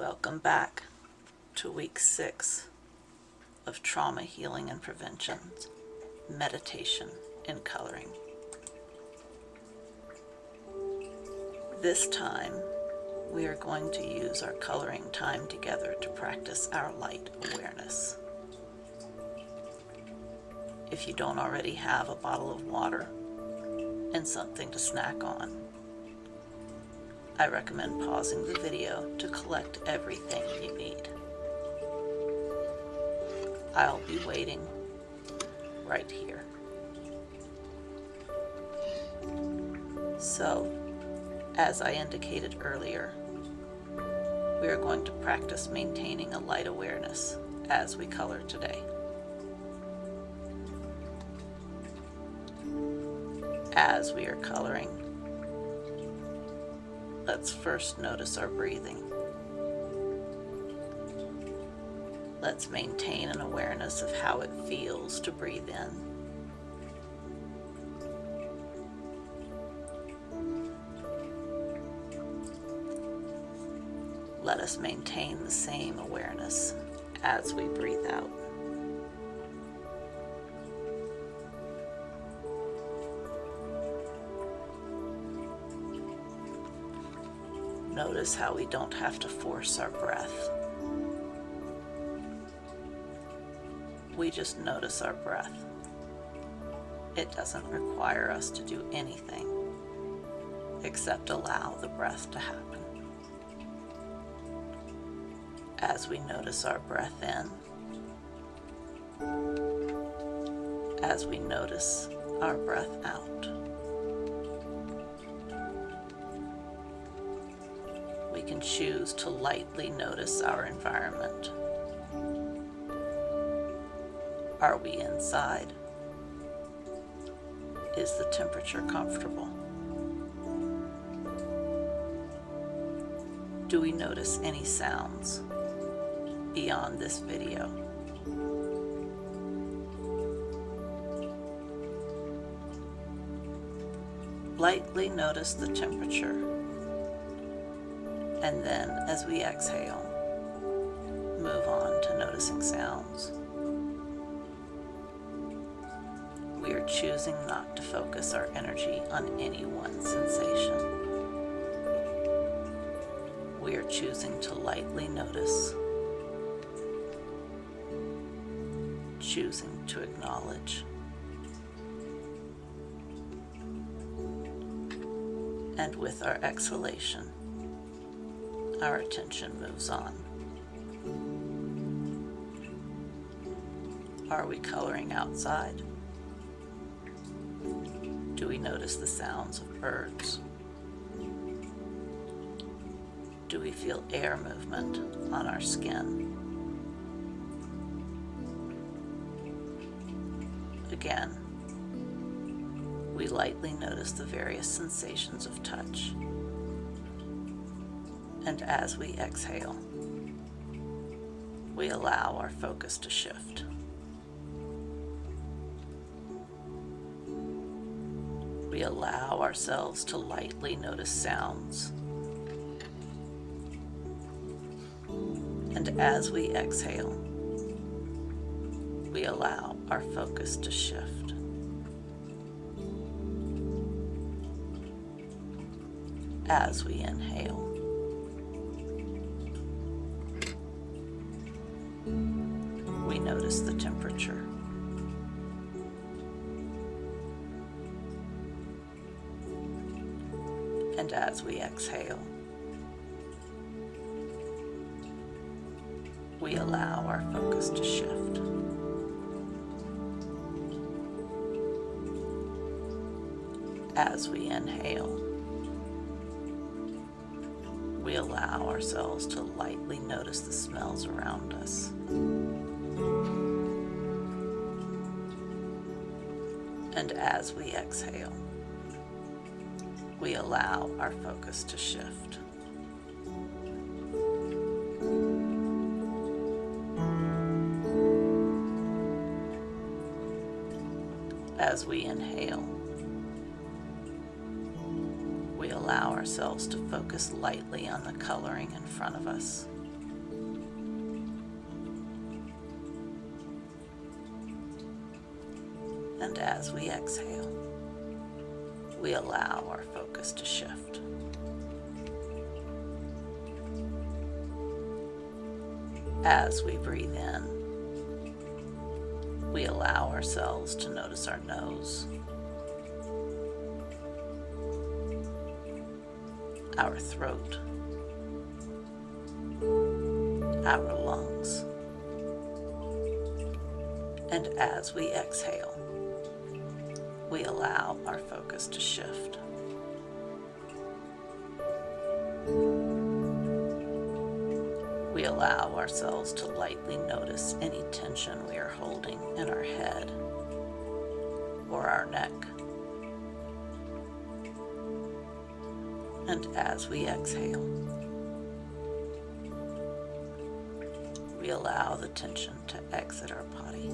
Welcome back to week six of Trauma Healing and Prevention Meditation in Coloring. This time we are going to use our coloring time together to practice our light awareness. If you don't already have a bottle of water and something to snack on, I recommend pausing the video to collect everything you need. I'll be waiting right here. So, as I indicated earlier, we are going to practice maintaining a light awareness as we color today. As we are coloring, let's first notice our breathing. Let's maintain an awareness of how it feels to breathe in let us maintain the same awareness as we breathe out. Notice how we don't have to force our breath. We just notice our breath. It doesn't require us to do anything except allow the breath to happen. As we notice our breath in, as we notice our breath out. Can choose to lightly notice our environment. Are we inside? Is the temperature comfortable? Do we notice any sounds beyond this video? Lightly notice the temperature and then as we exhale, move on to noticing sounds. We are choosing not to focus our energy on any one sensation. We are choosing to lightly notice, choosing to acknowledge. And with our exhalation, our attention moves on. Are we coloring outside? Do we notice the sounds of birds? Do we feel air movement on our skin? Again, we lightly notice the various sensations of touch and as we exhale, we allow our focus to shift. We allow ourselves to lightly notice sounds. And as we exhale, we allow our focus to shift. As we inhale, notice the temperature. And as we exhale, we allow our focus to shift. As we inhale, we allow ourselves to lightly notice the smells around us. And as we exhale, we allow our focus to shift. As we inhale, we allow ourselves to focus lightly on the coloring in front of us. And as we exhale, we allow our focus to shift. As we breathe in, we allow ourselves to notice our nose, our throat, our lungs. And as we exhale, we allow our focus to shift. We allow ourselves to lightly notice any tension we are holding in our head or our neck. And as we exhale, we allow the tension to exit our body.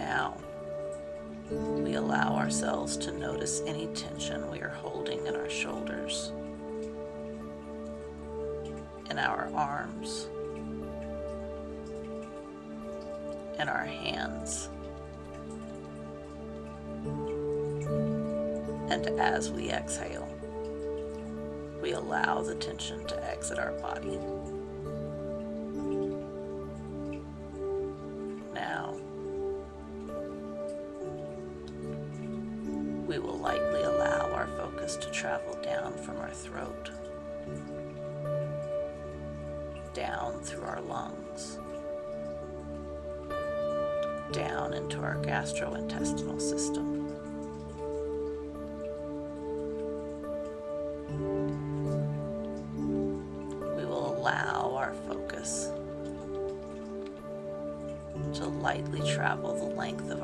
Now, we allow ourselves to notice any tension we are holding in our shoulders, in our arms, in our hands. And as we exhale, we allow the tension to exit our body. We will lightly allow our focus to travel down from our throat, down through our lungs, down into our gastrointestinal system. We will allow our focus to lightly travel the length of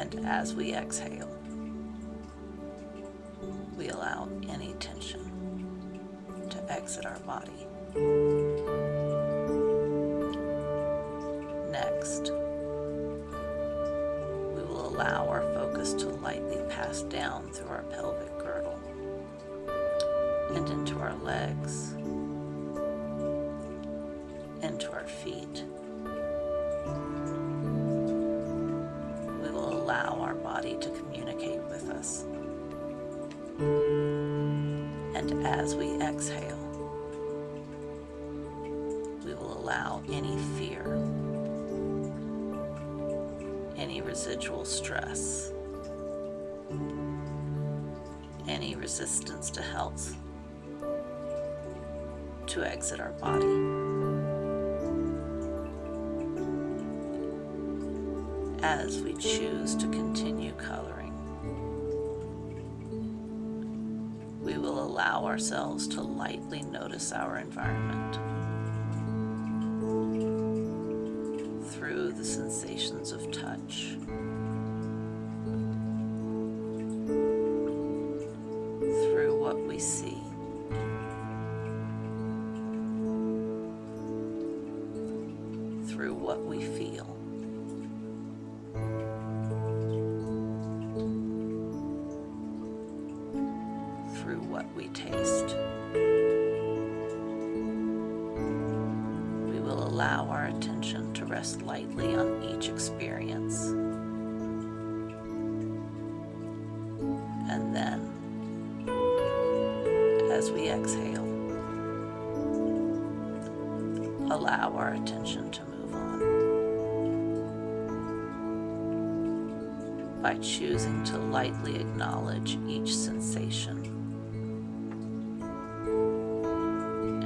And as we exhale, we allow any tension to exit our body. Next, we will allow our focus to lightly pass down through our pelvic girdle and into our legs, into our feet. As we exhale, we will allow any fear, any residual stress, any resistance to health to exit our body. As we choose to continue coloring, allow ourselves to lightly notice our environment attention to rest lightly on each experience. And then, as we exhale, allow our attention to move on. By choosing to lightly acknowledge each sensation.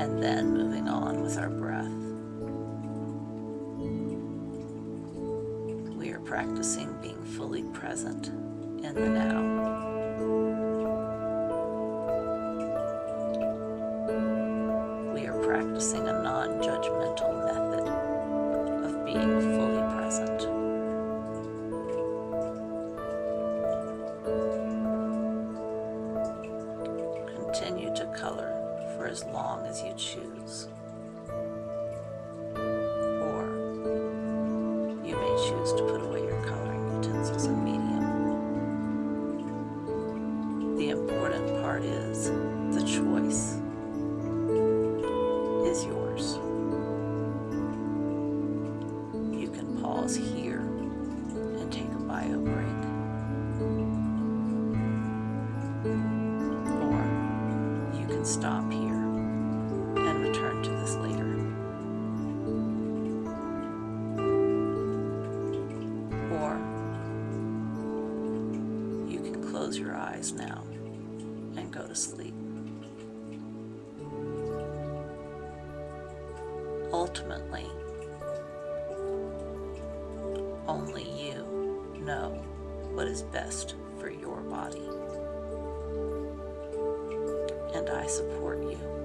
And then moving on with our breath. Being fully present in the now. We are practicing eyes now and go to sleep. Ultimately, only you know what is best for your body. And I support you